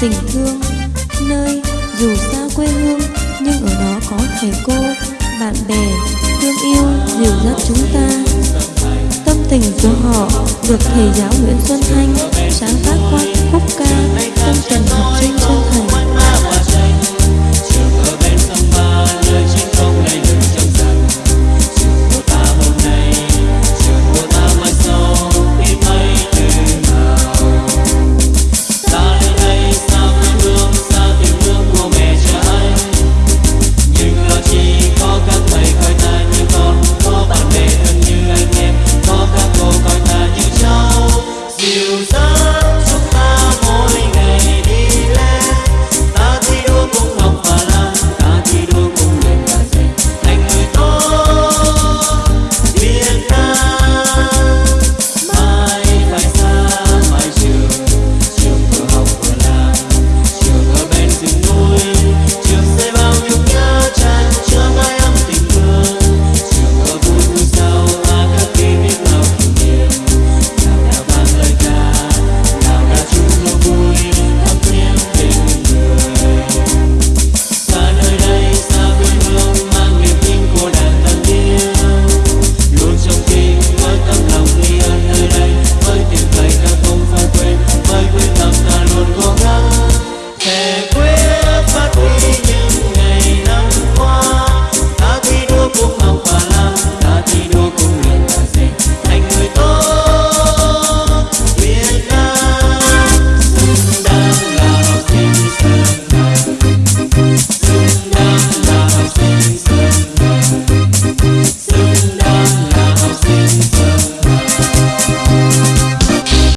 tình thương. Nơi dù xa quê hương nhưng ở đó có thầy cô, bạn bè, thương yêu, dìu dắt chúng ta. Tâm tình của họ được thầy giáo Nguyễn Xuân Thanh sáng tác qua.